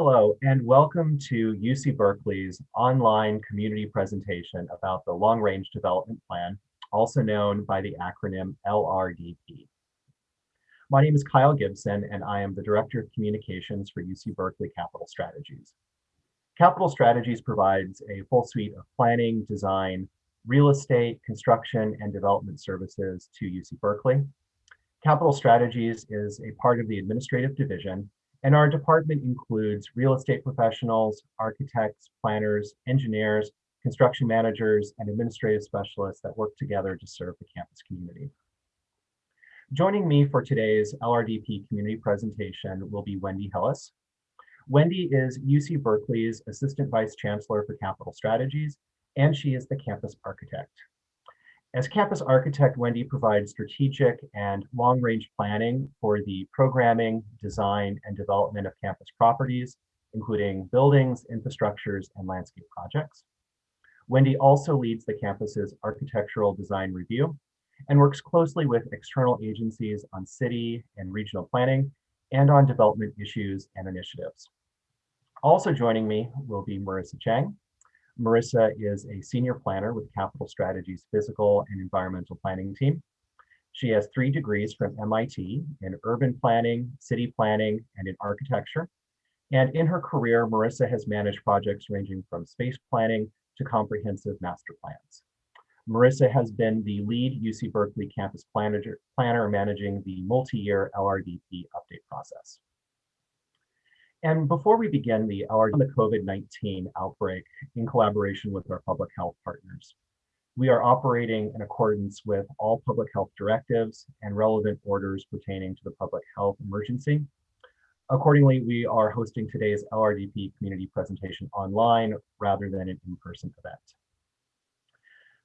Hello, and welcome to UC Berkeley's online community presentation about the Long Range Development Plan, also known by the acronym LRDP. My name is Kyle Gibson, and I am the Director of Communications for UC Berkeley Capital Strategies. Capital Strategies provides a full suite of planning, design, real estate, construction, and development services to UC Berkeley. Capital Strategies is a part of the administrative division, and our department includes real estate professionals, architects, planners, engineers, construction managers, and administrative specialists that work together to serve the campus community. Joining me for today's LRDP community presentation will be Wendy Hillis. Wendy is UC Berkeley's Assistant Vice Chancellor for Capital Strategies, and she is the campus architect. As campus architect, Wendy provides strategic and long-range planning for the programming, design, and development of campus properties, including buildings, infrastructures, and landscape projects. Wendy also leads the campus's architectural design review and works closely with external agencies on city and regional planning and on development issues and initiatives. Also joining me will be Marissa Chang. Marissa is a senior planner with Capital Strategies Physical and Environmental Planning team. She has three degrees from MIT in urban planning, city planning, and in architecture. And in her career, Marissa has managed projects ranging from space planning to comprehensive master plans. Marissa has been the lead UC Berkeley campus planner, planner managing the multi-year LRDP update process. And before we begin the LRDP on the COVID-19 outbreak in collaboration with our public health partners, we are operating in accordance with all public health directives and relevant orders pertaining to the public health emergency. Accordingly, we are hosting today's LRDP community presentation online rather than an in-person event.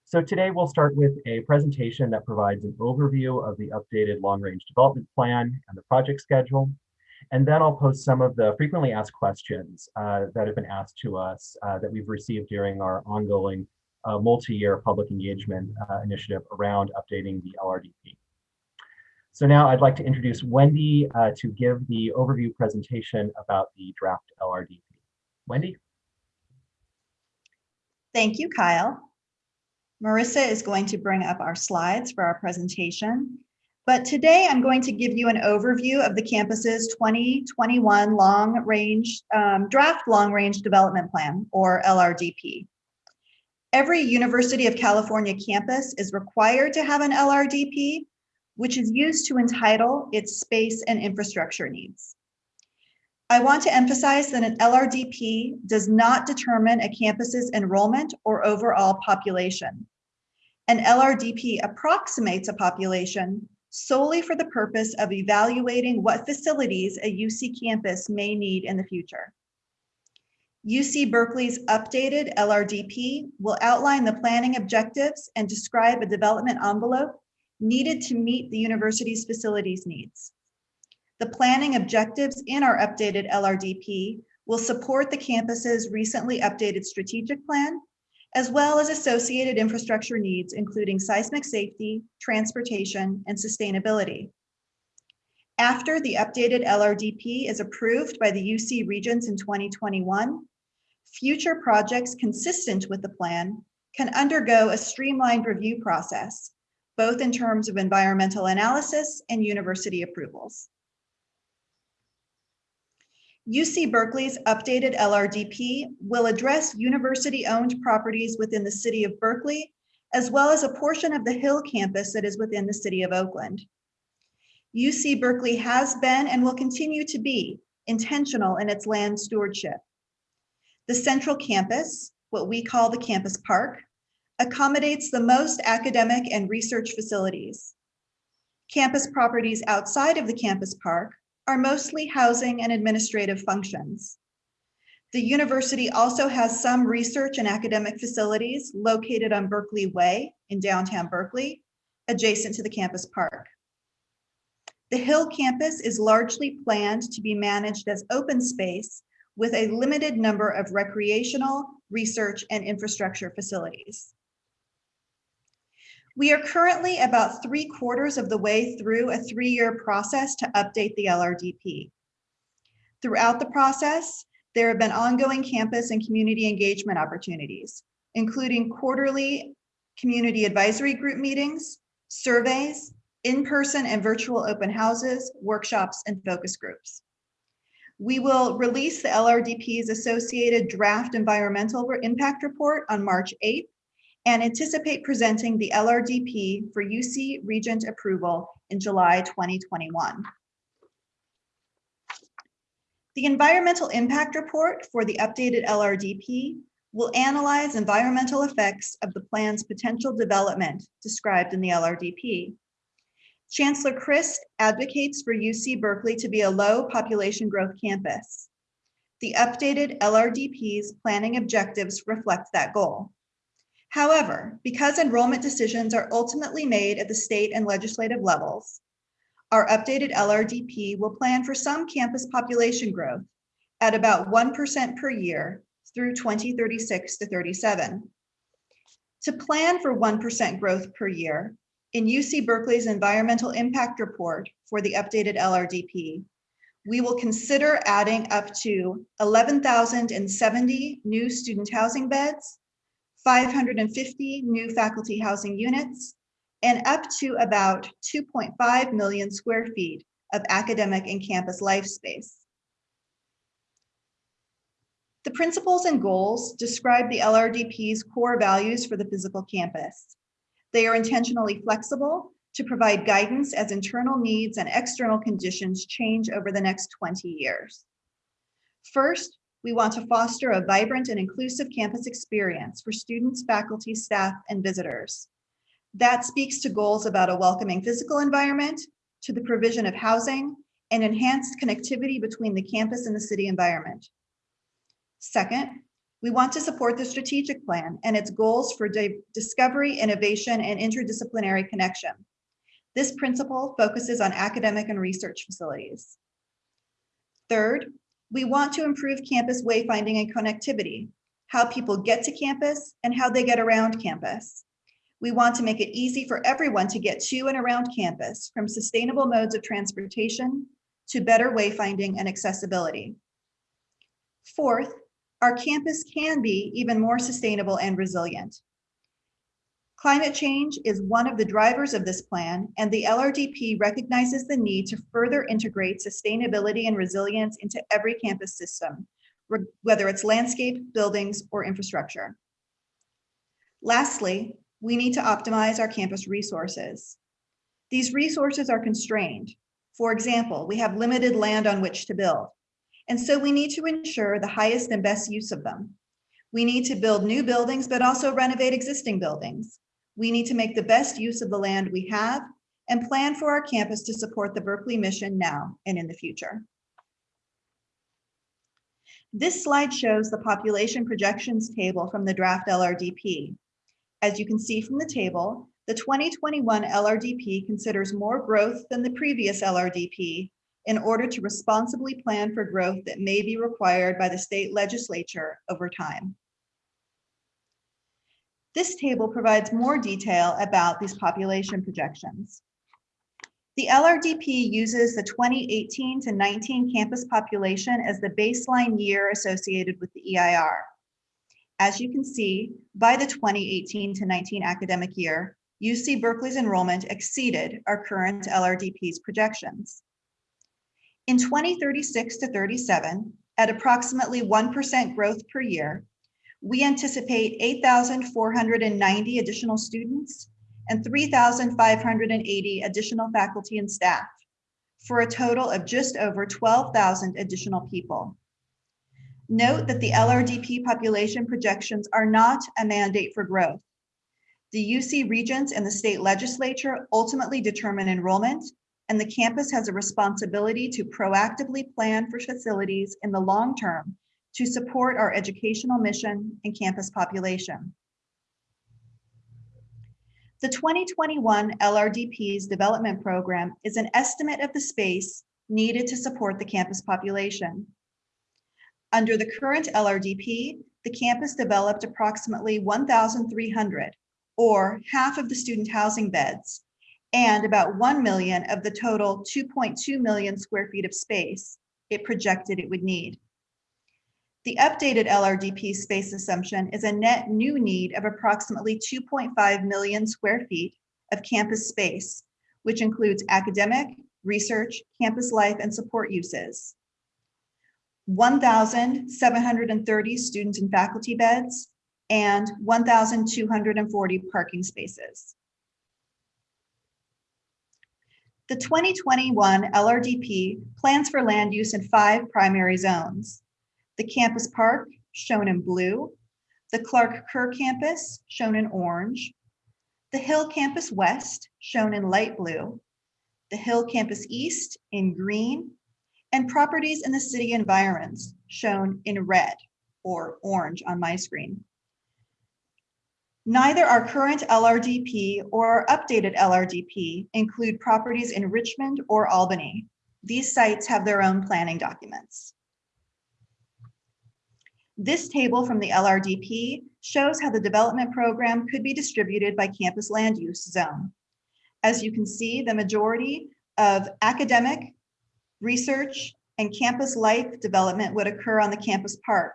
So today we'll start with a presentation that provides an overview of the updated long-range development plan and the project schedule. And then I'll post some of the frequently asked questions uh, that have been asked to us uh, that we've received during our ongoing uh, multi-year public engagement uh, initiative around updating the LRDP. So now I'd like to introduce Wendy uh, to give the overview presentation about the draft LRDP. Wendy? Thank you, Kyle. Marissa is going to bring up our slides for our presentation. But today I'm going to give you an overview of the campus's 2021 long range um, draft long range development plan or LRDP. Every University of California campus is required to have an LRDP, which is used to entitle its space and infrastructure needs. I want to emphasize that an LRDP does not determine a campus's enrollment or overall population. An LRDP approximates a population solely for the purpose of evaluating what facilities a UC campus may need in the future. UC Berkeley's updated LRDP will outline the planning objectives and describe a development envelope needed to meet the university's facilities needs. The planning objectives in our updated LRDP will support the campus's recently updated strategic plan as well as associated infrastructure needs, including seismic safety, transportation, and sustainability. After the updated LRDP is approved by the UC Regents in 2021, future projects consistent with the plan can undergo a streamlined review process, both in terms of environmental analysis and university approvals. UC Berkeley's updated LRDP will address university-owned properties within the city of Berkeley, as well as a portion of the Hill campus that is within the city of Oakland. UC Berkeley has been and will continue to be intentional in its land stewardship. The central campus, what we call the campus park, accommodates the most academic and research facilities. Campus properties outside of the campus park are mostly housing and administrative functions. The university also has some research and academic facilities located on Berkeley Way in downtown Berkeley, adjacent to the campus park. The Hill campus is largely planned to be managed as open space with a limited number of recreational, research, and infrastructure facilities. We are currently about three quarters of the way through a three-year process to update the LRDP. Throughout the process, there have been ongoing campus and community engagement opportunities, including quarterly community advisory group meetings, surveys, in-person and virtual open houses, workshops, and focus groups. We will release the LRDP's associated draft environmental impact report on March 8th and anticipate presenting the LRDP for UC Regent approval in July 2021. The environmental impact report for the updated LRDP will analyze environmental effects of the plan's potential development described in the LRDP. Chancellor Christ advocates for UC Berkeley to be a low population growth campus. The updated LRDP's planning objectives reflect that goal. However, because enrollment decisions are ultimately made at the state and legislative levels, our updated LRDP will plan for some campus population growth at about 1% per year through 2036 to 37. To plan for 1% growth per year, in UC Berkeley's environmental impact report for the updated LRDP, we will consider adding up to 11,070 new student housing beds, 550 new faculty housing units, and up to about 2.5 million square feet of academic and campus life space. The principles and goals describe the LRDP's core values for the physical campus. They are intentionally flexible to provide guidance as internal needs and external conditions change over the next 20 years. First, we want to foster a vibrant and inclusive campus experience for students, faculty, staff, and visitors. That speaks to goals about a welcoming physical environment, to the provision of housing, and enhanced connectivity between the campus and the city environment. Second, we want to support the strategic plan and its goals for discovery, innovation, and interdisciplinary connection. This principle focuses on academic and research facilities. Third, we want to improve campus wayfinding and connectivity, how people get to campus and how they get around campus. We want to make it easy for everyone to get to and around campus, from sustainable modes of transportation to better wayfinding and accessibility. Fourth, our campus can be even more sustainable and resilient. Climate change is one of the drivers of this plan, and the LRDP recognizes the need to further integrate sustainability and resilience into every campus system, whether it's landscape, buildings, or infrastructure. Lastly, we need to optimize our campus resources. These resources are constrained. For example, we have limited land on which to build. And so we need to ensure the highest and best use of them. We need to build new buildings, but also renovate existing buildings. We need to make the best use of the land we have and plan for our campus to support the Berkeley mission now and in the future. This slide shows the population projections table from the draft LRDP. As you can see from the table, the 2021 LRDP considers more growth than the previous LRDP in order to responsibly plan for growth that may be required by the state legislature over time. This table provides more detail about these population projections. The LRDP uses the 2018 to 19 campus population as the baseline year associated with the EIR. As you can see, by the 2018 to 19 academic year, UC Berkeley's enrollment exceeded our current LRDP's projections. In 2036 to 37, at approximately 1% growth per year, we anticipate 8,490 additional students and 3,580 additional faculty and staff for a total of just over 12,000 additional people. Note that the LRDP population projections are not a mandate for growth. The UC Regents and the state legislature ultimately determine enrollment, and the campus has a responsibility to proactively plan for facilities in the long term to support our educational mission and campus population. The 2021 LRDP's development program is an estimate of the space needed to support the campus population. Under the current LRDP, the campus developed approximately 1,300 or half of the student housing beds and about 1 million of the total 2.2 million square feet of space it projected it would need. The updated LRDP space assumption is a net new need of approximately 2.5 million square feet of campus space, which includes academic, research, campus life, and support uses. 1,730 student and faculty beds, and 1,240 parking spaces. The 2021 LRDP plans for land use in five primary zones. The campus park, shown in blue, the Clark Kerr campus, shown in orange, the Hill Campus West, shown in light blue, the Hill Campus East in green, and properties in the city environs, shown in red or orange on my screen. Neither our current LRDP or our updated LRDP include properties in Richmond or Albany. These sites have their own planning documents. This table from the LRDP shows how the development program could be distributed by campus land use zone. As you can see, the majority of academic, research, and campus life development would occur on the campus park,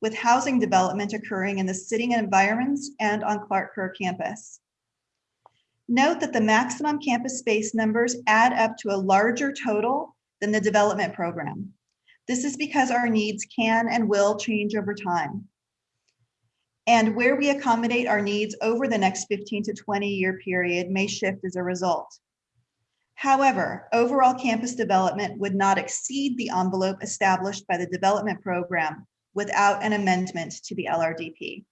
with housing development occurring in the city environs and on Clark Kerr campus. Note that the maximum campus space numbers add up to a larger total than the development program. This is because our needs can and will change over time. And where we accommodate our needs over the next 15 to 20 year period may shift as a result. However, overall campus development would not exceed the envelope established by the development program without an amendment to the LRDP.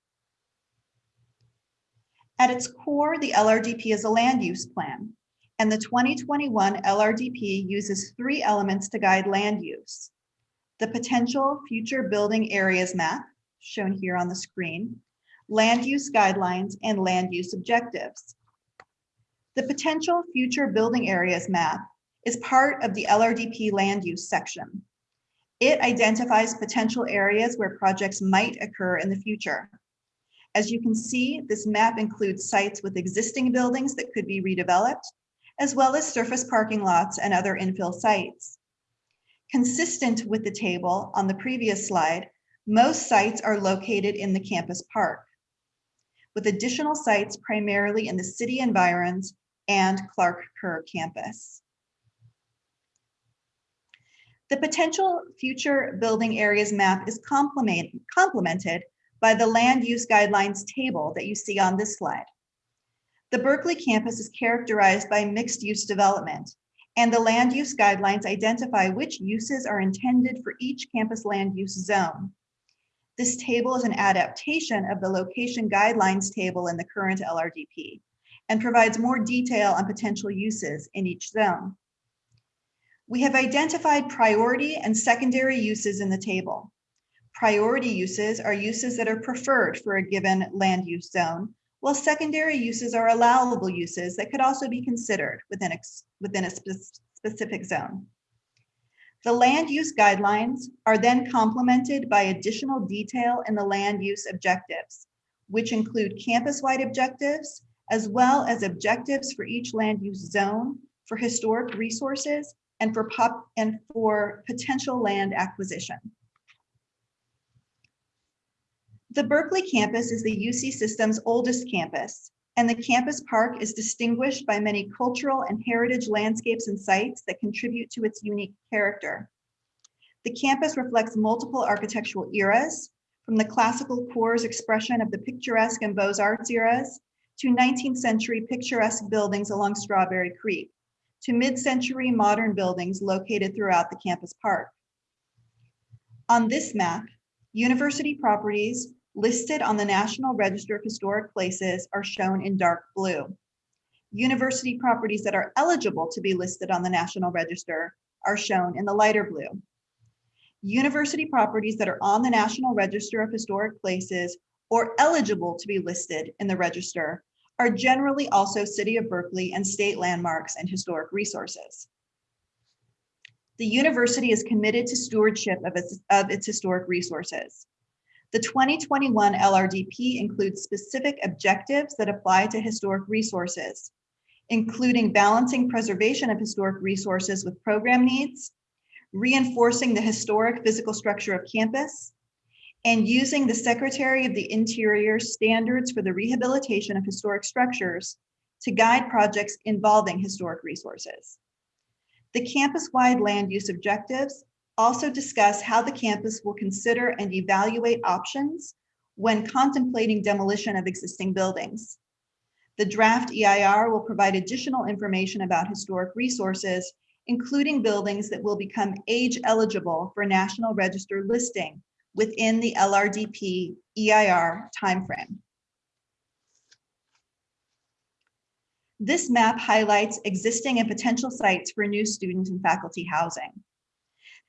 At its core, the LRDP is a land use plan, and the 2021 LRDP uses three elements to guide land use. The potential future building areas map, shown here on the screen, land use guidelines, and land use objectives. The potential future building areas map is part of the LRDP land use section. It identifies potential areas where projects might occur in the future. As you can see, this map includes sites with existing buildings that could be redeveloped, as well as surface parking lots and other infill sites. Consistent with the table on the previous slide, most sites are located in the campus park, with additional sites primarily in the city environs and Clark Kerr campus. The potential future building areas map is complement, complemented by the land use guidelines table that you see on this slide. The Berkeley campus is characterized by mixed use development, and the land use guidelines identify which uses are intended for each campus land use zone. This table is an adaptation of the location guidelines table in the current LRDP and provides more detail on potential uses in each zone. We have identified priority and secondary uses in the table. Priority uses are uses that are preferred for a given land use zone, while secondary uses are allowable uses that could also be considered within a, within a spe specific zone. The land use guidelines are then complemented by additional detail in the land use objectives, which include campus-wide objectives, as well as objectives for each land use zone for historic resources and for pop and for potential land acquisition. The Berkeley campus is the UC system's oldest campus, and the campus park is distinguished by many cultural and heritage landscapes and sites that contribute to its unique character. The campus reflects multiple architectural eras, from the classical core's expression of the picturesque and Beaux-Arts eras to 19th century picturesque buildings along Strawberry Creek to mid-century modern buildings located throughout the campus park. On this map, university properties listed on the National Register of Historic Places are shown in dark blue. University properties that are eligible to be listed on the National Register are shown in the lighter blue. University properties that are on the National Register of Historic Places or eligible to be listed in the register are generally also City of Berkeley and state landmarks and historic resources. The university is committed to stewardship of its, of its historic resources. The 2021 LRDP includes specific objectives that apply to historic resources, including balancing preservation of historic resources with program needs, reinforcing the historic physical structure of campus, and using the Secretary of the Interior standards for the rehabilitation of historic structures to guide projects involving historic resources. The campus-wide land use objectives also discuss how the campus will consider and evaluate options when contemplating demolition of existing buildings. The draft EIR will provide additional information about historic resources, including buildings that will become age eligible for National Register listing within the LRDP EIR timeframe. This map highlights existing and potential sites for new student and faculty housing.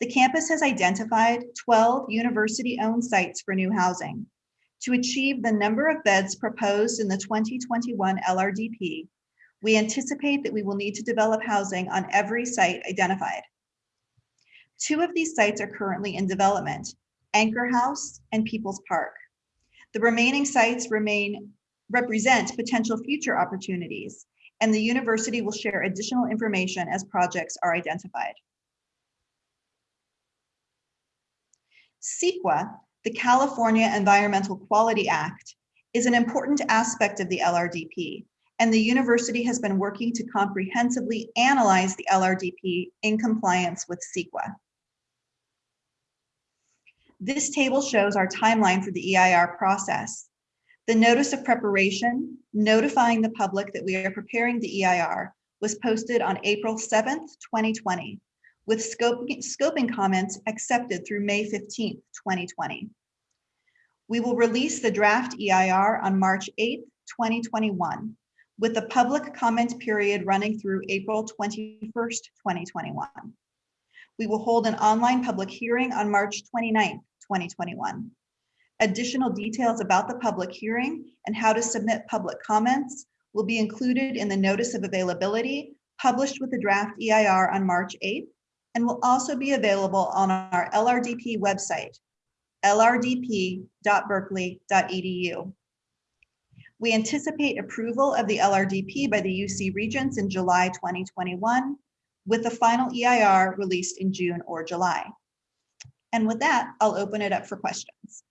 The campus has identified 12 university-owned sites for new housing. To achieve the number of beds proposed in the 2021 LRDP, we anticipate that we will need to develop housing on every site identified. Two of these sites are currently in development, Anchor House and People's Park. The remaining sites remain represent potential future opportunities, and the university will share additional information as projects are identified. CEQA, the California Environmental Quality Act, is an important aspect of the LRDP, and the university has been working to comprehensively analyze the LRDP in compliance with CEQA. This table shows our timeline for the EIR process. The notice of preparation notifying the public that we are preparing the EIR was posted on April 7th, 2020, with scoping, comments accepted through May 15th, 2020. We will release the draft EIR on March 8th, 2021, with the public comment period running through April 21st, 2021. We will hold an online public hearing on March 29th, 2021. Additional details about the public hearing and how to submit public comments will be included in the notice of availability published with the draft EIR on March 8th and will also be available on our LRDP website, lrdp.berkeley.edu. We anticipate approval of the LRDP by the UC Regents in July 2021, with the final EIR released in June or July. And with that, I'll open it up for questions.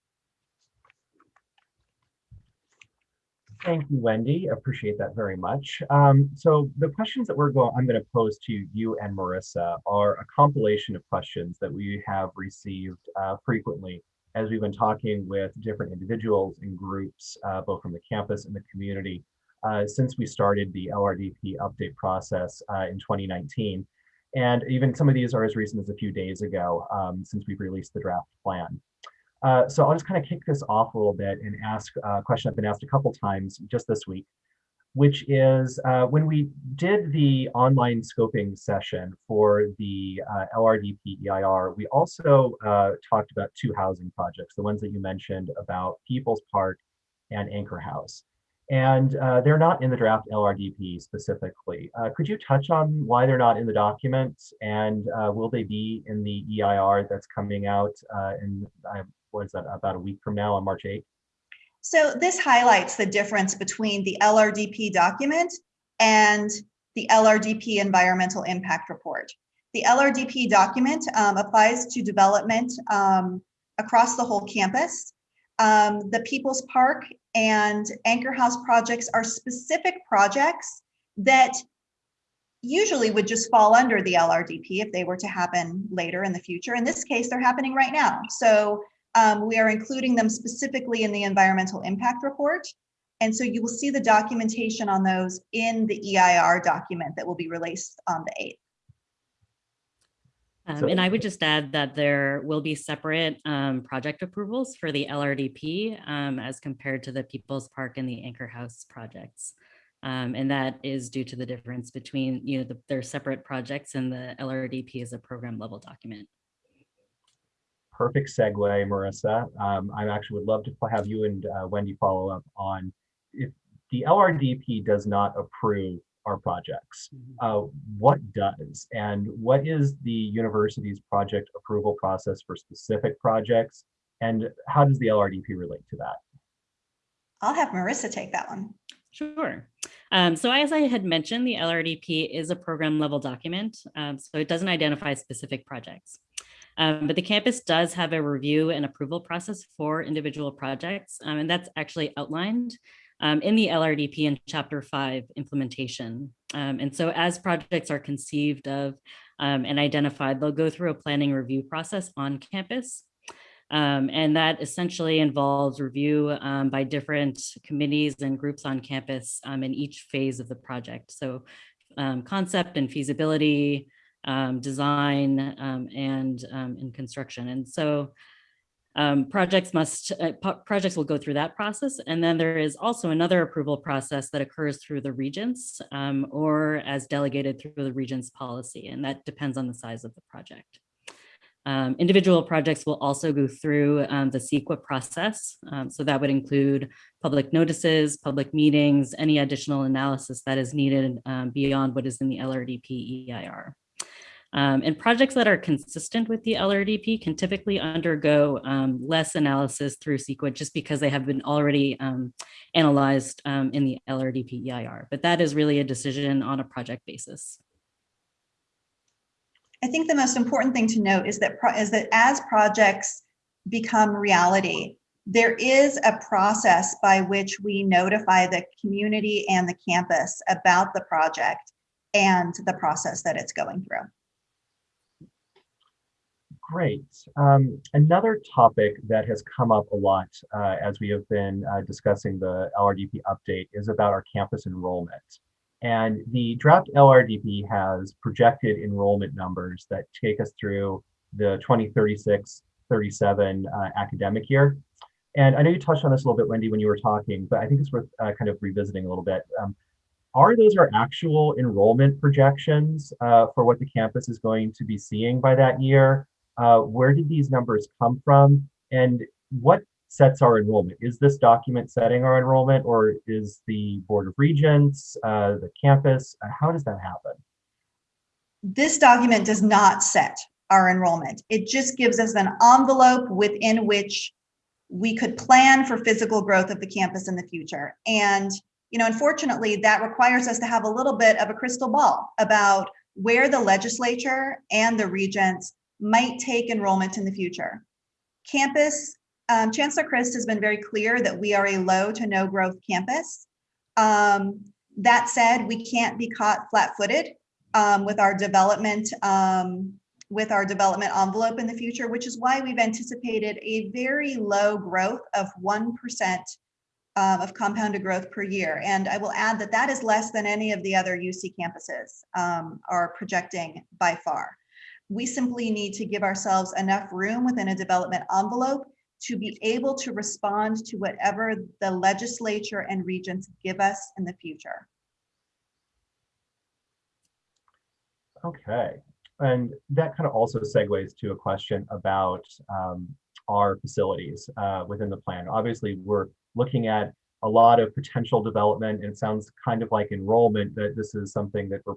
Thank you, Wendy. Appreciate that very much. Um, so the questions that we're going, I'm going to pose to you and Marissa are a compilation of questions that we have received uh, frequently as we've been talking with different individuals and groups, uh, both from the campus and the community, uh, since we started the LRDP update process uh, in 2019. And even some of these are as recent as a few days ago um, since we've released the draft plan. Uh, so I'll just kind of kick this off a little bit and ask a question I've been asked a couple times just this week, which is uh, when we did the online scoping session for the uh, LRDP EIR, we also uh, talked about two housing projects, the ones that you mentioned about People's Park and Anchor House. And uh, they're not in the draft LRDP specifically. Uh, could you touch on why they're not in the documents and will they be in the EIR that's coming out in, what is that, about a week from now on March 8th? So this highlights the difference between the LRDP document and the LRDP environmental impact report. The LRDP document um, applies to development um, across the whole campus. Um, the People's Park and Anchor House projects are specific projects that usually would just fall under the LRDP if they were to happen later in the future. In this case, they're happening right now. So um, we are including them specifically in the environmental impact report. And so you will see the documentation on those in the EIR document that will be released on the 8th. Um, and I would just add that there will be separate um, project approvals for the LRDP um, as compared to the People's Park and the Anchor House projects. Um, and that is due to the difference between, you know, the, their separate projects and the LRDP is a program level document perfect segue, Marissa. Um, I actually would love to have you and uh, Wendy follow up on if the LRDP does not approve our projects, mm-hmm. uh, what does? And what is the university's project approval process for specific projects? And how does the LRDP relate to that? I'll have Marissa take that one. Sure. Um, so as I had mentioned, the LRDP is a program level document, um, so it doesn't identify specific projects. Um, but the campus does have a review and approval process for individual projects, um, and that's actually outlined um, in the LRDP in Chapter 5 implementation. Um, and so as projects are conceived of um, and identified, they'll go through a planning review process on campus. Um, and that essentially involves review by different committees and groups on campus in each phase of the project. So concept and feasibility, um, design, um, and, and construction. And so projects must, uh, projects will go through that process. And then there is also another approval process that occurs through the regents or as delegated through the regents policy. And that depends on the size of the project. Um, individual projects will also go through um, the CEQA process. Um, so that would include public notices, public meetings, any additional analysis that is needed um, beyond what is in the LRDP EIR. Um, and projects that are consistent with the LRDP can typically undergo um, less analysis through CEQA just because they have been already analyzed in the LRDP EIR. But that is really a decision on a project basis. I think the most important thing to note is that is that as projects become reality, there is a process by which we notify the community and the campus about the project and the process that it's going through. Great. Um, another topic that has come up a lot uh, as we have been uh, discussing the LRDP update is about our campus enrollment. And the draft LRDP has projected enrollment numbers that take us through the 2036 37 uh, academic year. And I know you touched on this a little bit, Wendy, when you were talking, but I think it's worth uh, kind of revisiting a little bit. Um, are those our actual enrollment projections uh, for what the campus is going to be seeing by that year? Uh, where did these numbers come from? And what sets our enrollment? Is this document setting our enrollment or is the Board of Regents, uh, the campus? Uh, how does that happen? This document does not set our enrollment. It just gives us an envelope within which we could plan for physical growth of the campus in the future. And, you know, unfortunately, that requires us to have a little bit of a crystal ball about where the legislature and the regents might take enrollment in the future. Campus um, Chancellor Christ has been very clear that we are a low to no growth campus. Um, that said, we can't be caught flat-footed um, with our development um, with our development envelope in the future, which is why we've anticipated a very low growth of 1% um, of compounded growth per year. And I will add that that is less than any of the other UC campuses um, are projecting by far. We simply need to give ourselves enough room within a development envelope to be able to respond to whatever the legislature and regents give us in the future. Okay, and that kind of also segues to a question about um, our facilities uh, within the plan. Obviously, we're looking at a lot of potential development and it sounds kind of like enrollment that this is something that we're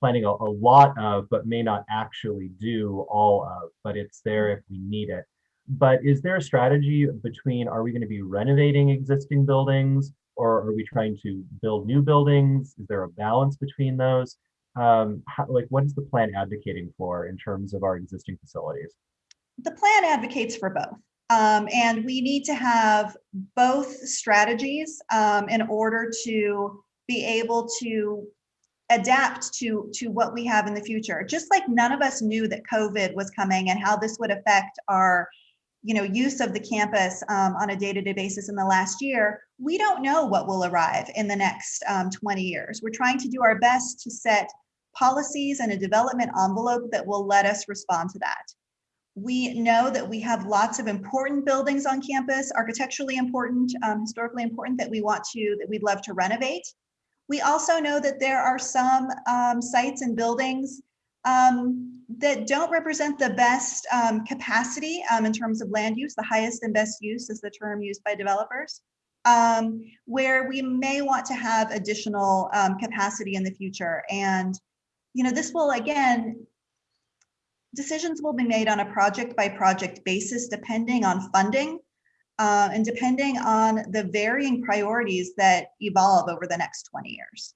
planning a, a lot of, but may not actually do all of, but it's there if we need it. But is there a strategy between, are we going to be renovating existing buildings or are we trying to build new buildings? Is there a balance between those? Um, how, like what is the plan advocating for in terms of our existing facilities? The plan advocates for both. Um, and we need to have both strategies um, in order to be able to adapt to to what we have in the future just like none of us knew that covid was coming and how this would affect our you know, use of the campus um, on a day-to-day basis in the last year, we don't know what will arrive in the next um, 20 years. We're trying to do our best to set policies and a development envelope that will let us respond to that. We know that we have lots of important buildings on campus, architecturally important, um, historically important that we want to, that we'd love to renovate. We also know that there are some um, sites and buildings um, that don't represent the best um, capacity um, in terms of land use. The highest and best use is the term used by developers, um, where we may want to have additional um, capacity in the future. And, you know, this will, again, decisions will be made on a project by project basis, depending on funding uh, and depending on the varying priorities that evolve over the next 20 years.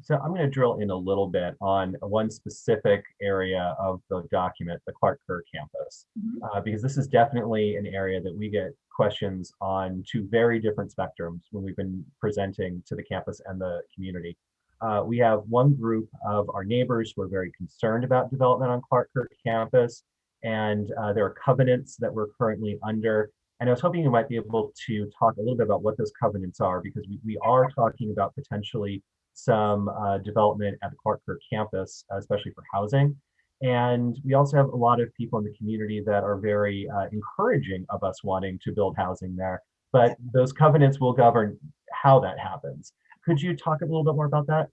So I'm going to drill in a little bit on one specific area of the document, the Clark Kerr campus, Mhm. uh, because this is definitely an area that we get questions on two very different spectrums when we've been presenting to the campus and the community. Uh, we have one group of our neighbors who are very concerned about development on Clark Kerr campus, and uh, there are covenants that we're currently under. And I was hoping you might be able to talk a little bit about what those covenants are, because we, we are talking about potentially some uh, development at the Clark Kerr campus, uh, especially for housing. And we also have a lot of people in the community that are very uh, encouraging of us wanting to build housing there. But those covenants will govern how that happens. Could you talk a little bit more about that?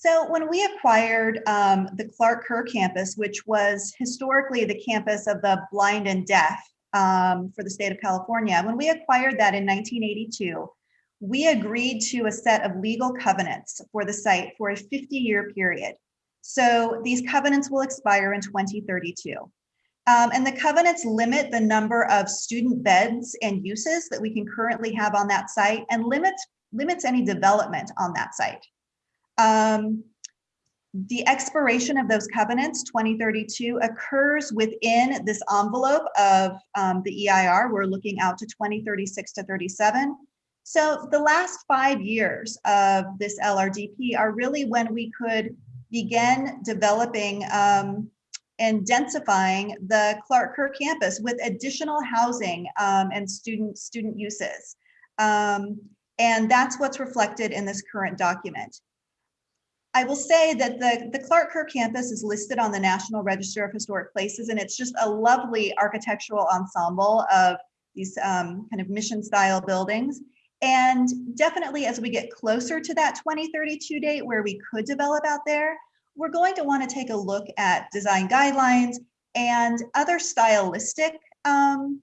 So when we acquired um, the Clark Kerr campus, which was historically the campus of the blind and deaf um, for the state of California, when we acquired that in 1982, we agreed to a set of legal covenants for the site for a 50-year period. So these covenants will expire in 2032. Um, and the covenants limit the number of student beds and uses that we can currently have on that site and limits limits any development on that site. Um, the expiration of those covenants, 2032, occurs within this envelope of um, the EIR. We're looking out to 2036 to 37. So the last five years of this LRDP are really when we could begin developing um, and densifying the Clark Kerr campus with additional housing um, and student student uses. Um, and that's what's reflected in this current document. I will say that the, the Clark Kerr campus is listed on the National Register of Historic Places, and it's just a lovely architectural ensemble of these um, kind of mission style buildings. And definitely as we get closer to that 2032 date where we could develop out there, we're going to want to take a look at design guidelines and other stylistic um,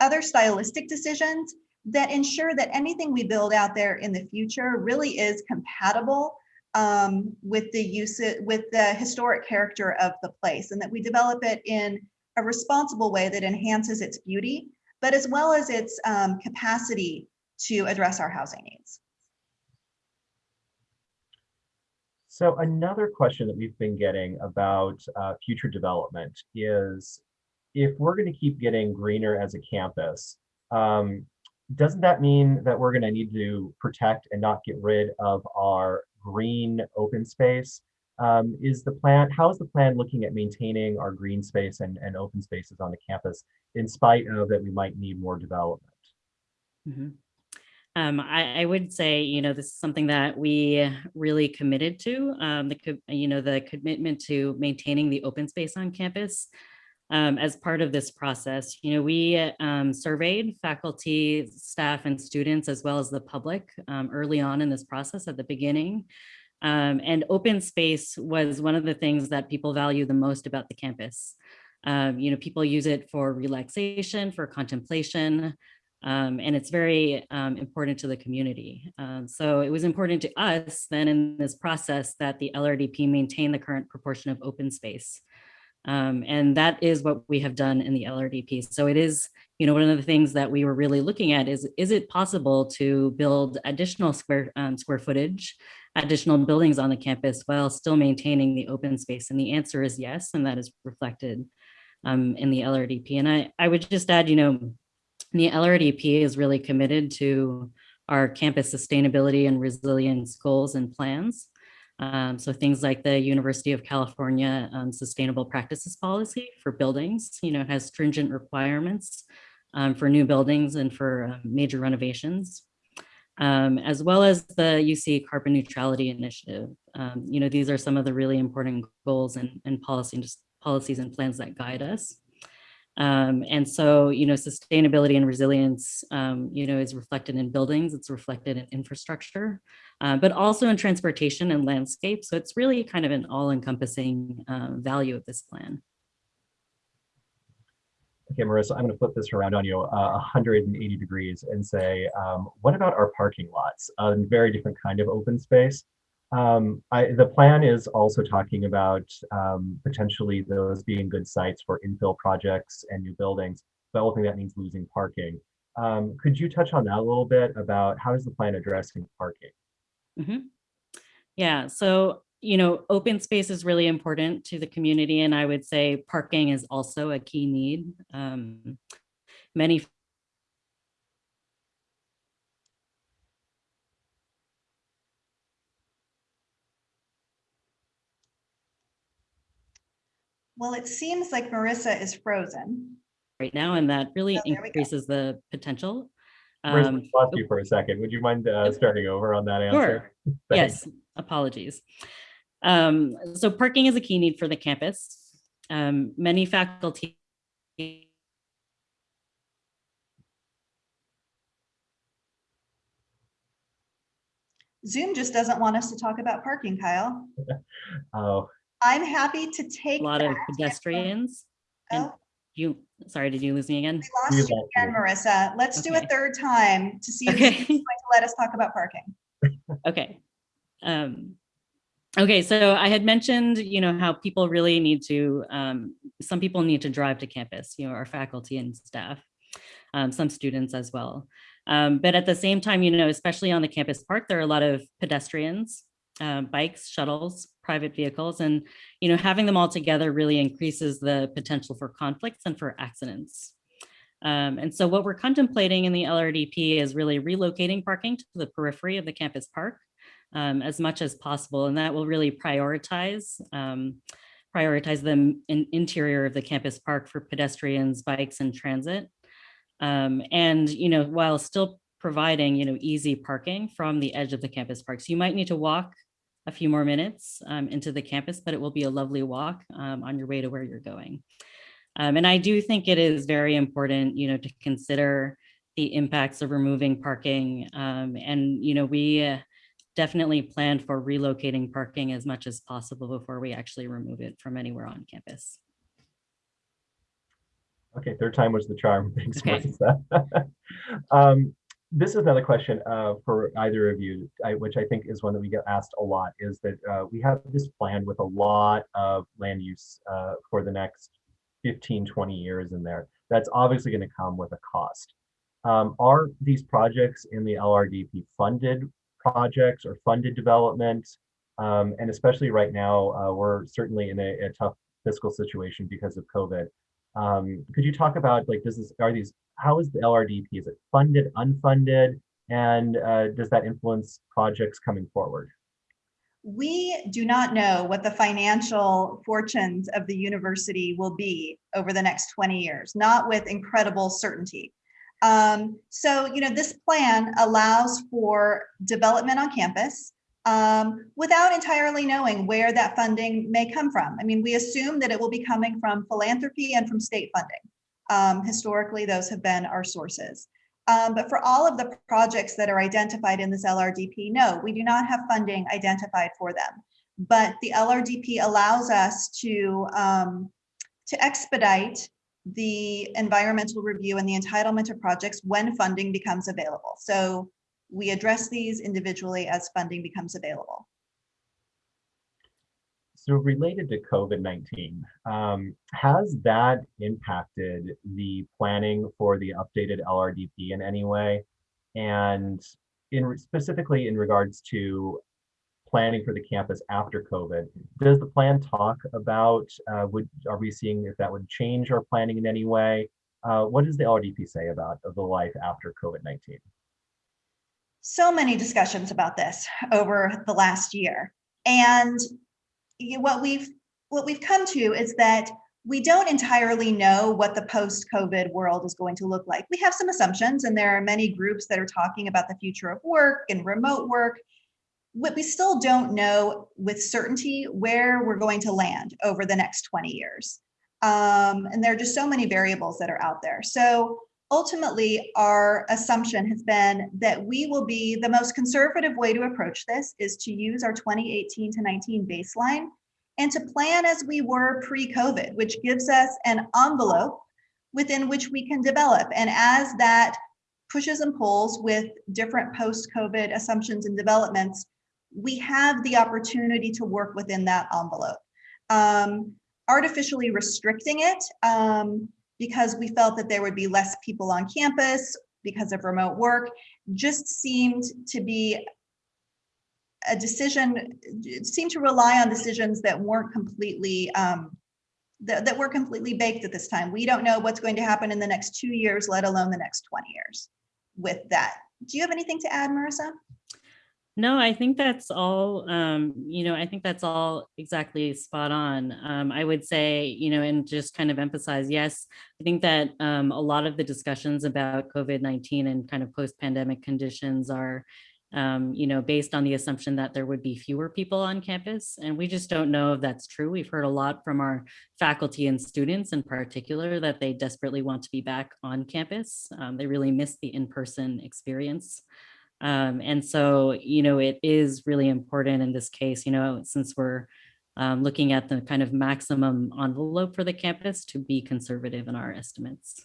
other stylistic decisions that ensure that anything we build out there in the future really is compatible um, with the use with the historic character of the place and that we develop it in a responsible way that enhances its beauty, but as well as its um, capacity to address our housing needs. So another question that we've been getting about uh, future development is if we're going to keep getting greener as a campus, um, doesn't that mean that we're going to need to protect and not get rid of our green open space? Um, is the plan, how is the plan looking at maintaining our green space and, and open spaces on the campus in spite of that we might need more development? Mhm. Um, I, I would say, you know, this is something that we really committed to, um, the, you know, the commitment to maintaining the open space on campus. Um, as part of this process, you know, we um, surveyed faculty, staff, and students, as well as the public um, early on in this process at the beginning. Um, and open space was one of the things that people value the most about the campus. Um, you know, people use it for relaxation, for contemplation, um, and it's very important to the community. Um, so it was important to us then in this process that the LRDP maintain the current proportion of open space. Um, and that is what we have done in the LRDP. So it is, you know, one of the things that we were really looking at is, is it possible to build additional square um, square footage, additional buildings on the campus while still maintaining the open space? And the answer is yes, and that is reflected um, in the LRDP. And I, I would just add, you know, the LRDP is really committed to our campus sustainability and resilience goals and plans. Um, so things like the University of California um, Sustainable Practices Policy for buildings, you know, has stringent requirements um, for new buildings and for uh, major renovations, um, as well as the UC Carbon Neutrality Initiative. Um, you know, these are some of the really important goals and, and policy, policies and plans that guide us. Um, and so, you know, sustainability and resilience, um, you know, is reflected in buildings, it's reflected in infrastructure, uh, but also in transportation and landscape. So it's really kind of an all encompassing uh, value of this plan. Okay, Marissa, I'm going to flip this around on you uh, 180 degrees and say, um, what about our parking lots? A very different kind of open space. Um, I, the plan is also talking about um, potentially those being good sites for infill projects and new buildings, but ultimately that means losing parking. Um, could you touch on that a little bit about how is the plan addressing parking? Mhm. Yeah, so, you know, open space is really important to the community, and I would say parking is also a key need. Um, Many Well, it seems like Marissa is frozen. right now, and that really Oh, there we go. increases the potential. Marissa, Um, we lost you for a second. Would you mind uh, starting over on that answer? Sure. Yes, apologies. Um, so parking is a key need for the campus. Um, many faculty Zoom just doesn't want us to talk about parking, Kyle. Oh, I'm happy to take a lot of that. pedestrians. And Oh, you, sorry, did you lose me again? We We lost you again. Marissa. Let's do a third time to see if Zoom's Okay. going to let us talk about parking. Okay. Um, okay, so I had mentioned, you know, how people really need to, um, some people need to drive to campus, you know, our faculty and staff, um, some students as well. Um, but at the same time, you know, especially on the campus park, there are a lot of pedestrians, um, bikes, shuttles, private vehicles, and, you know, having them all together really increases the potential for conflicts and for accidents. Um, and so what we're contemplating in the LRDP is really relocating parking to the periphery of the campus park um, as much as possible. And that will really prioritize um, prioritize the in interior of the campus park for pedestrians, bikes, and transit. Um, and, you know, while still providing, you know, easy parking from the edge of the campus park. So you might need to walk a few more minutes um, into the campus, but it will be a lovely walk um, on your way to where you're going. Um, and I do think it is very important, you know, to consider the impacts of removing parking. Um, and, you know, we uh, definitely plan for relocating parking as much as possible before we actually remove it from anywhere on campus. okay, third time was the charm. Thanks, Okay. Marissa. Um, This is another question uh, for either of you, I- which I think is one that we get asked a lot, is that uh, we have this plan with a lot of land use uh, for the next 15, 20 years in there. That's obviously going to come with a cost. Um, Are these projects in the LRDP funded projects or funded development? Um, And especially right now, uh, we're certainly in a a tough fiscal situation because of COVID. Um, could you talk about like, does this, are these, how is the LRDP? Is it funded, unfunded? And uh, does that influence projects coming forward? We do not know what the financial fortunes of the university will be over the next 20 years, not with incredible certainty. Um, so, you know, this plan allows for development on campus um, without entirely knowing where that funding may come from. I mean, we assume that it will be coming from philanthropy and from state funding. Um, historically, those have been our sources. Um, but for all of the projects that are identified in this LRDP, no, we do not have funding identified for them. But the LRDP allows us to, um, to expedite the environmental review and the entitlement of projects when funding becomes available. So we address these individually as funding becomes available. So related to COVID-19, um, has that impacted the planning for the updated LRDP in any way? And in specifically in regards to planning for the campus after COVID, does the plan talk about, uh, would, are we seeing if that would change our planning in any way? Uh, what does the LRDP say about the life after COVID-19? so many discussions about this over the last year. And what we've what we've come to is that we don't entirely know what the post-COVID world is going to look like. We have some assumptions, and there are many groups that are talking about the future of work and remote work. But we still don't know with certainty where we're going to land over the next 20 years. Um, and there are just so many variables that are out there. So ultimately, our assumption has been that we will be the most conservative way to approach this is to use our 2018 to 19 baseline and to plan as we were pre-COVID, which gives us an envelope within which we can develop. And as that pushes and pulls with different post-COVID assumptions and developments, we have the opportunity to work within that envelope. Um, artificially restricting it um, because we felt that there would be less people on campus because of remote work just seemed to be a decision, seemed to rely on decisions that weren't completely, um, that, that were completely baked at this time. We don't know what's going to happen in the next two years, let alone the next 20 years with that. Do you have anything to add, Marissa? No, I think that's all, um, you know, I think that's all exactly spot on. Um, I would say, you know, and just kind of emphasize, yes, I think that um, a lot of the discussions about COVID-19 and kind of post-pandemic conditions are, um, you know, based on the assumption that there would be fewer people on campus. And we just don't know if that's true. We've heard a lot from our faculty and students in particular that they desperately want to be back on campus. Um, they really miss the in-person experience. Um, and so, you know, it is really important in this case, you know, since we're um, looking at the kind of maximum envelope for the campus to be conservative in our estimates.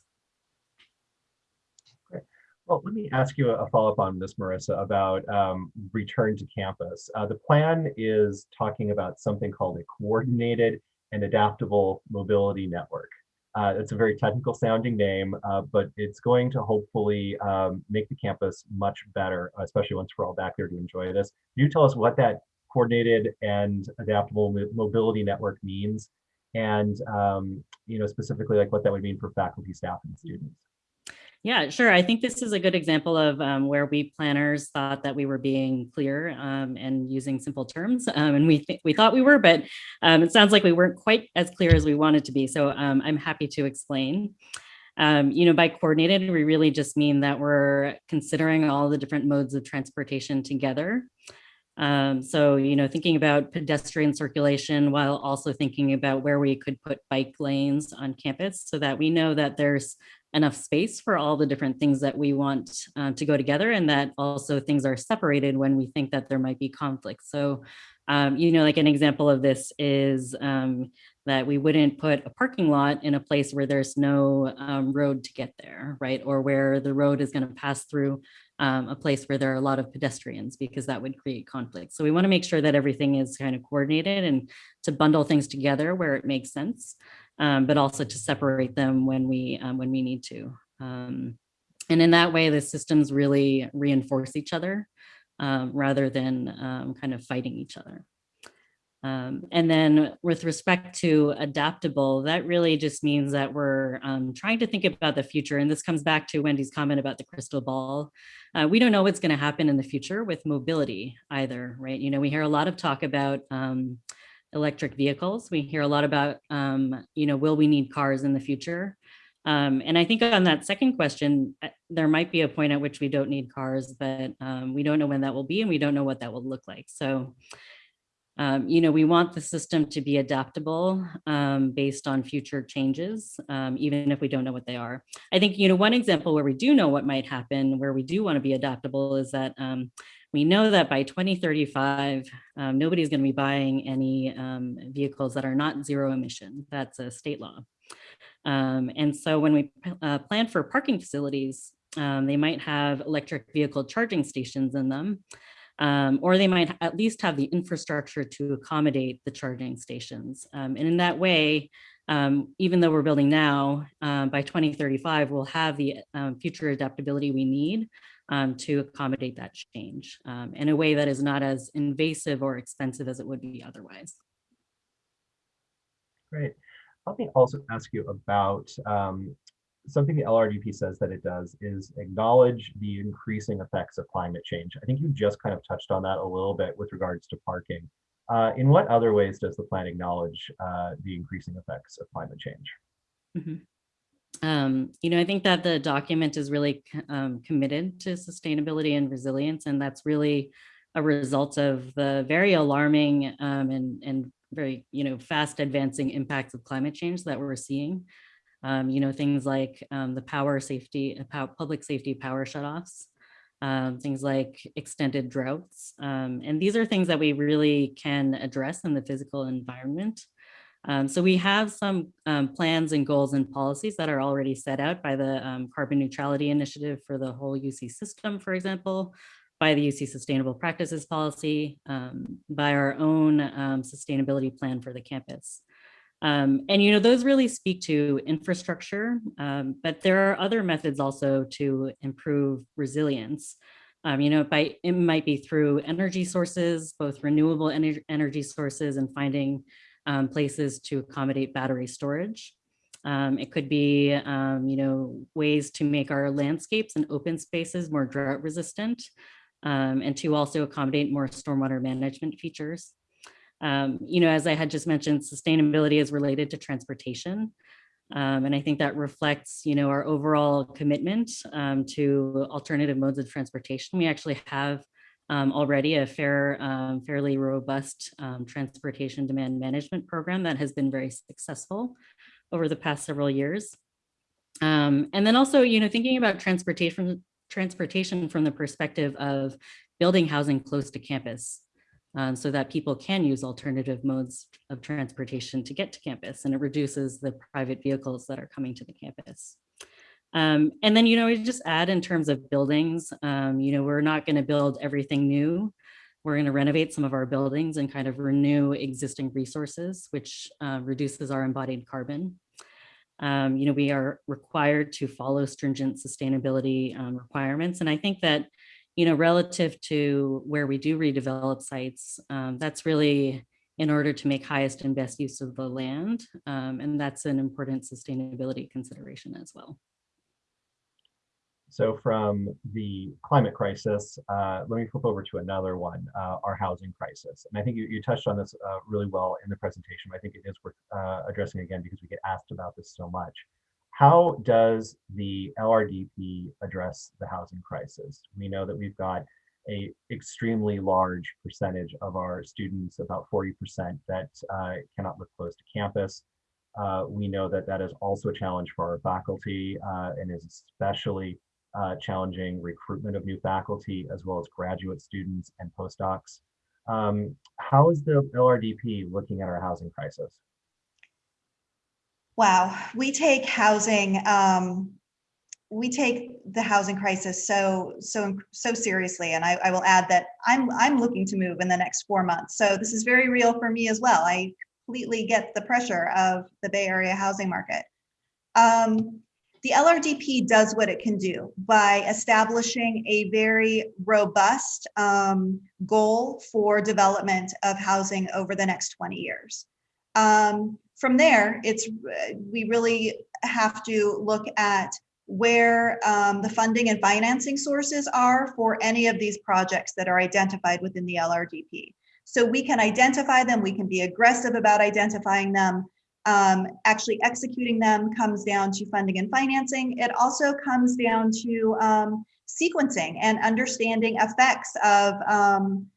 Great. Well, let me ask you a follow-up on this, Marissa, about um, return to campus. Uh, the plan is talking about something called a coordinated and adaptable mobility network. Uh, it's a very technical sounding name, uh, but it's going to hopefully um, make the campus much better, especially once we're all back there to enjoy this. Can you tell us what that coordinated and adaptable mobility network means? And, um, you know, specifically like what that would mean for faculty, staff, and students? Yeah, sure. I think this is a good example of um, where we planners thought that we were being clear um, and using simple terms, um, and we we thought we were, but um, it sounds like we weren't quite as clear as we wanted to be. So um, I'm happy to explain. Um, you know, by coordinated, we really just mean that we're considering all the different modes of transportation together. so, you know, thinking about pedestrian circulation while also thinking about where we could put bike lanes on campus so that we know that there's enough space for all the different things that we want uh, to go together and that also things are separated when we think that there might be conflict. So, um, you know, like an example of this is um, that we wouldn't put a parking lot in a place where there's no um, road to get there, right? Or where the road is going to pass through um, a place where there are a lot of pedestrians because that would create conflict. So we want to make sure that everything is kind of coordinated and to bundle things together where it makes sense um, but also to separate them when we um, when we need to. Um, and in that way, the systems really reinforce each other um, rather than um, kind of fighting each other. Um, and then with respect to adaptable, that really just means that we're trying to think about the future. And this comes back to Wendy's comment about the crystal ball. Uh, we don't know what's going to happen in the future with mobility either, right? You know, we hear a lot of talk about electric vehicles. We hear a lot about, um, you know, will we need cars in the future? Um, and I think on that second question, uh, there might be a point at which we don't need cars, but um, we don't know when that will be and we don't know what that will look like. So, um, you know, we want the system to be adaptable um, based on future changes, um, even if we don't know what they are. I think, you know, one example where we do know what might happen, where we do want to be adaptable is that we know that by 2035, um, nobody's going to be buying any um, vehicles that are not zero emission. That's a state law. Um, and so when we uh, plan for parking facilities, um, they might have electric vehicle charging stations in them, um, or they might at least have the infrastructure to accommodate the charging stations. Um, and in that way, even though we're building now, by 2035, we'll have the future adaptability we need um, to accommodate that change um, in a way that is not as invasive or expensive as it would be otherwise. Great. Let me also ask you about um, something the LRDP says that it does is acknowledge the increasing effects of climate change. I think you just kind of touched on that a little bit with regards to parking. Uh, in what other ways does the plan acknowledge uh, the increasing effects of climate change? Mm -hmm. Um, you know, I think that the document is really um, committed to sustainability and resilience, and that's really a result of the very alarming um, and, and very, you know, fast advancing impacts of climate change that we're seeing. Um, you know, things like um, the power safety, uh, public safety power shutoffs, um, things like extended droughts. and these are things that we really can address in the physical environment. Um, so we have some um, plans and goals and policies that are already set out by the um, Carbon Neutrality Initiative for the whole UC system, for example, by the UC Sustainable Practices Policy, um, by our own um, sustainability plan for the campus. Um, and, you know, those really speak to infrastructure, but there are other methods also to improve resilience. Um, you know, by it might be through energy sources, both renewable ener- energy sources and finding um, places to accommodate battery storage. Um, it could be, um, you know, ways to make our landscapes and open spaces more drought resistant um, and to also accommodate more stormwater management features. Um, you know, as I had just mentioned, sustainability is related to transportation. Um, and I think that reflects, you know, our overall commitment to alternative modes of transportation. We actually have um, already a fair, um, fairly robust um, transportation demand management program that has been very successful over the past several years. Um, and then also, you know, thinking about transportation, transportation from the perspective of building housing close to campus um, so that people can use alternative modes of transportation to get to campus and it reduces the private vehicles that are coming to the campus. Um, and then, you know, we just add in terms of buildings, um, you know, we're not going to build everything new. We're going to renovate some of our buildings and kind of renew existing resources, which uh, reduces our embodied carbon. Um, you know, we are required to follow stringent sustainability um, requirements. And I think that, you know, relative to where we do redevelop sites, um, that's really in order to make highest and best use of the land. Um, and that's an important sustainability consideration as well. So from the climate crisis, uh, let me flip over to another one, uh, our housing crisis. And I think you, you touched on this uh, really well in the presentation. I think it is worth uh, addressing again because we get asked about this so much. How does the LRDP address the housing crisis? We know that we've got a extremely large percentage of our students, about 40% that uh, cannot live close to campus. Uh, we know that that is also a challenge for our faculty and is especially uh, challenging recruitment of new faculty as well as graduate students and postdocs. Um, how is the LRDP looking at our housing crisis? Wow, we take housing, um, we take the housing crisis so so so seriously, and I, I will add that I'm I'm looking to move in the next four months. So this is very real for me as well. I completely get the pressure of the Bay Area housing market. Um, the LRDP does what it can do by establishing a very robust um, goal for development of housing over the next 20 years. Um, from there, it's we really have to look at where um, the funding and financing sources are for any of these projects that are identified within the LRDP. So we can identify them, we can be aggressive about identifying them, um, actually executing them comes down to funding and financing. It also comes down to um, sequencing and understanding effects of um,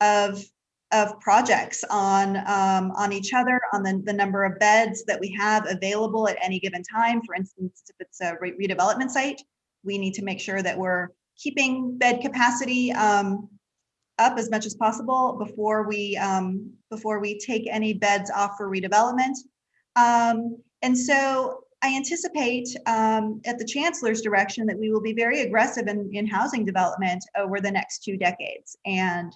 of of projects on um, on each other, on the, the number of beds that we have available at any given time. For instance, if it's a re redevelopment site, we need to make sure that we're keeping bed capacity um, up as much as possible before we um, before we take any beds off for redevelopment. Um, and so I anticipate um, at the chancellor's direction that we will be very aggressive in, in housing development over the next two decades. And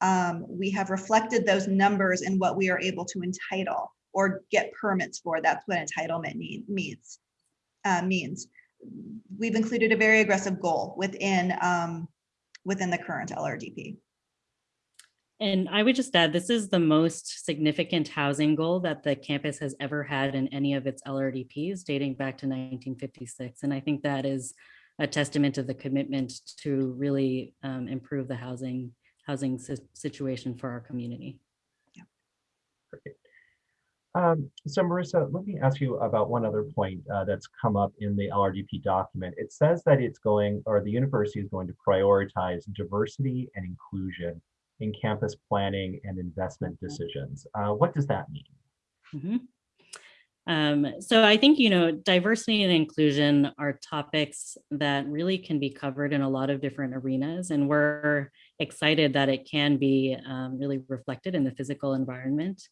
um, we have reflected those numbers in what we are able to entitle or get permits for. That's what entitlement need, means. Uh, means. We've included a very aggressive goal within um, within the current LRDP. And I would just add, this is the most significant housing goal that the campus has ever had in any of its LRDPs dating back to 1956. And I think that is a testament of the commitment to really um, improve the housing housing situation for our community. Yeah. Great. Um, so Marissa, let me ask you about one other point uh, that's come up in the LRDP document. It says that it's going, or the university is going to prioritize diversity and inclusion in campus planning and investment mm-hmm. decisions. Uh, what does that mean? Mm -hmm. um, so I think, you know, diversity and inclusion are topics that really can be covered in a lot of different arenas. And we're excited that it can be um, really reflected in the physical environment.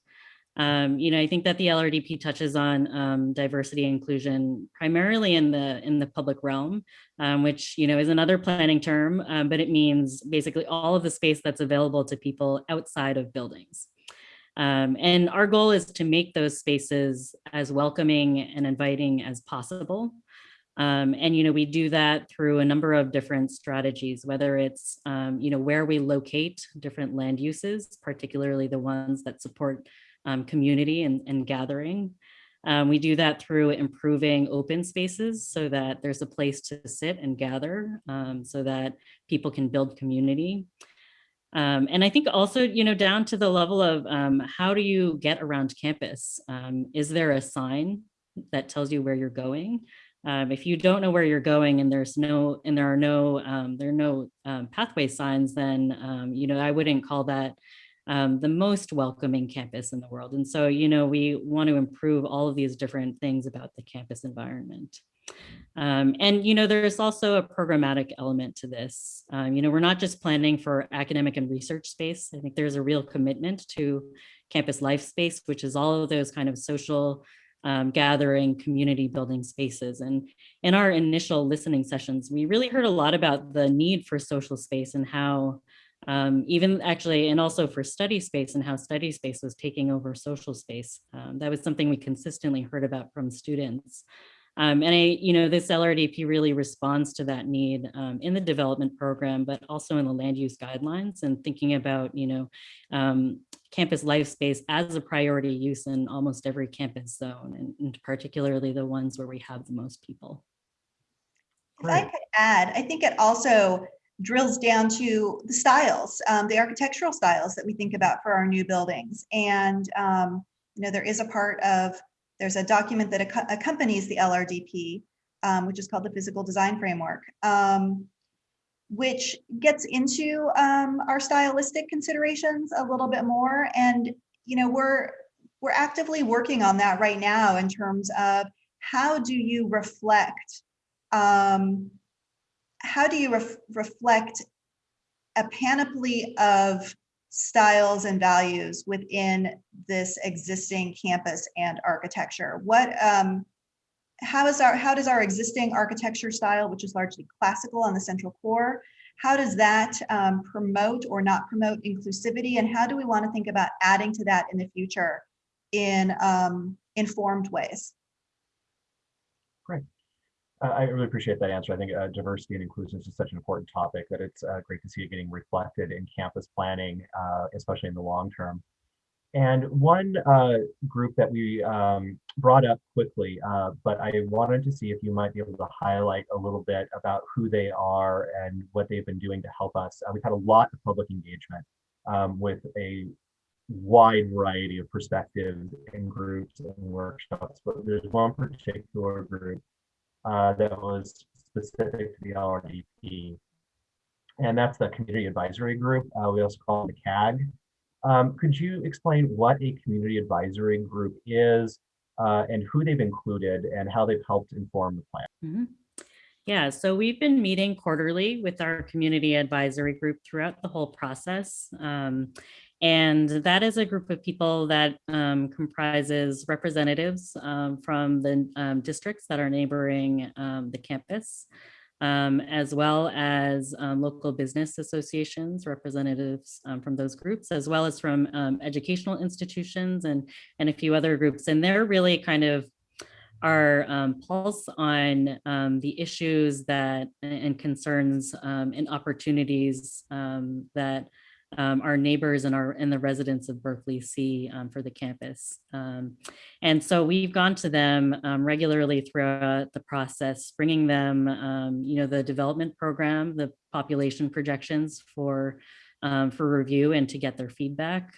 Um, you know, I think that the LRDP touches on um, diversity and inclusion primarily in the in the public realm, um, which you know is another planning term, um, but it means basically all of the space that's available to people outside of buildings. Um, and our goal is to make those spaces as welcoming and inviting as possible. Um, and, you know, we do that through a number of different strategies, whether it's, you know, where we locate different land uses, particularly the ones that support um, community and, and gathering. Um, we do that through improving open spaces so that there's a place to sit and gather um, so that people can build community. Um, and I think also, you know, down to the level of um, how do you get around campus? Um, is there a sign that tells you where you're going? Um, if you don't know where you're going and there's no, and there are no, there are no pathway signs, then, you know, I wouldn't call that um, the most welcoming campus in the world. And so, you know, we want to improve all of these different things about the campus environment. Um, and, you know, there's also a programmatic element to this. Um, you know, we're not just planning for academic and research space. I think there's a real commitment to campus life space, which is all of those kind of social um, gathering community building spaces. And in our initial listening sessions, we really heard a lot about the need for social space and how um, even actually, and also for study space and how study space was taking over social space. Um, that was something we consistently heard about from students. Um, and I, you know, this LRDP really responds to that need um, in the development program, but also in the land use guidelines and thinking about, you know, um, campus life space as a priority use in almost every campus zone, and, and particularly the ones where we have the most people. If I could add, I think it also drills down to the styles, um, the architectural styles that we think about for our new buildings. And, um, you know, there is a part of, there's a document that acco- accompanies the LRDP, um, which is called the Physical Design Framework, um, which gets into um, our stylistic considerations a little bit more. And, you know, we're, we're actively working on that right now in terms of how do you reflect um, how do you ref- reflect a panoply of styles and values within this existing campus and architecture? What, um, how is our, how does our existing architecture style, which is largely classical on the central core, how does that um, promote or not promote inclusivity? And how do we want to think about adding to that in the future in um, informed ways? I really appreciate that answer. I think uh, diversity and inclusion is just such an important topic that it's uh, great to see it getting reflected in campus planning, uh, especially in the long term. And one uh, group that we um, brought up quickly, uh, but I wanted to see if you might be able to highlight a little bit about who they are and what they've been doing to help us. Uh, we've had a lot of public engagement um, with a wide variety of perspectives and groups and workshops, but there's one particular group uh, that was specific to the LRDP. And that's the Community Advisory Group. Uh, we also call it the CAG. Um, could you explain what a Community Advisory Group is uh, and who they've included and how they've helped inform the plan? Mhm. Yeah, so we've been meeting quarterly with our community advisory group throughout the whole process. Um, and that is a group of people that um, comprises representatives um, from the um, districts that are neighboring um, the campus, um, as well as local business associations, representatives from those groups, as well as from educational institutions and, and a few other groups. And they're really kind of our um, pulse on um, the issues that and concerns um, and opportunities that um, our neighbors and our and the residents of Berkeley see um, for the campus. Um, and so we've gone to them um, regularly throughout the process, bringing them, um, you know, the development program, the population projections for um, for review and to get their feedback.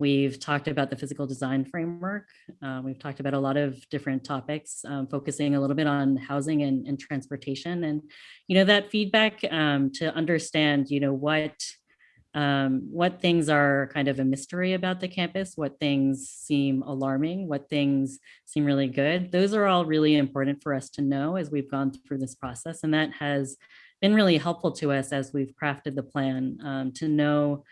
We've talked about the physical design framework. Uh, we've talked about a lot of different topics, um, focusing a little bit on housing and, and transportation. And, you know, that feedback um, to understand, you know, what um, what things are kind of a mystery about the campus, what things seem alarming, what things seem really good. Those are all really important for us to know as we've gone through this process. And that has been really helpful to us as we've crafted the plan um, to know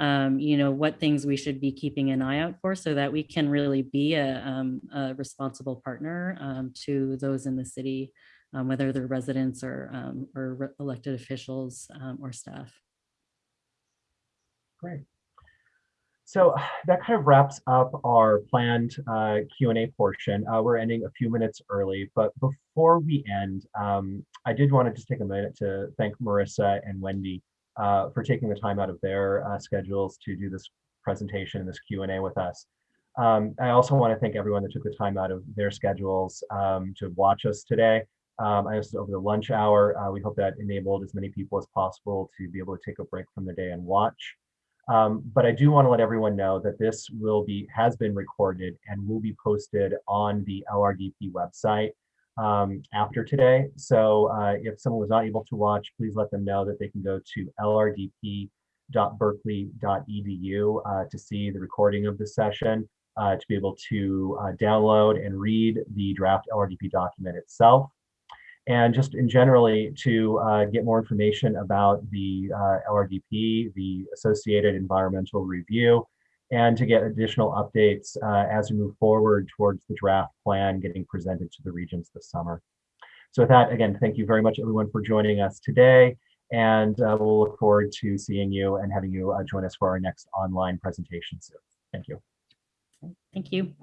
um, you know, what things we should be keeping an eye out for so that we can really be a, um, a responsible partner um, to those in the city, um, whether they're residents or, or elected officials or staff. Great. So that kind of wraps up our planned uh, Q&A portion. Uh, we're ending a few minutes early, but before we end, um, I did want to just take a minute to thank Marissa and Wendy uh, for taking the time out of their uh, schedules to do this presentation and this Q&A with us. Um, I also want to thank everyone that took the time out of their schedules um, to watch us today. Um, I was over the lunch hour. Uh, we hope that enabled as many people as possible to be able to take a break from their day and watch. Um, but I do want to let everyone know that this will be has been recorded and will be posted on the LRDP website um, after today. So uh, if someone was not able to watch, please let them know that they can go to lrdp.berkeley.edu uh, to see the recording of the session, uh, to be able to uh, download and read the draft LRDP document itself and just in generally to uh, get more information about the uh, LRDP, the associated environmental review, and to get additional updates uh, as we move forward towards the draft plan getting presented to the Regents this summer. So with that, again, thank you very much everyone for joining us today. And uh, we'll look forward to seeing you and having you uh, join us for our next online presentation soon. Thank you. Thank you.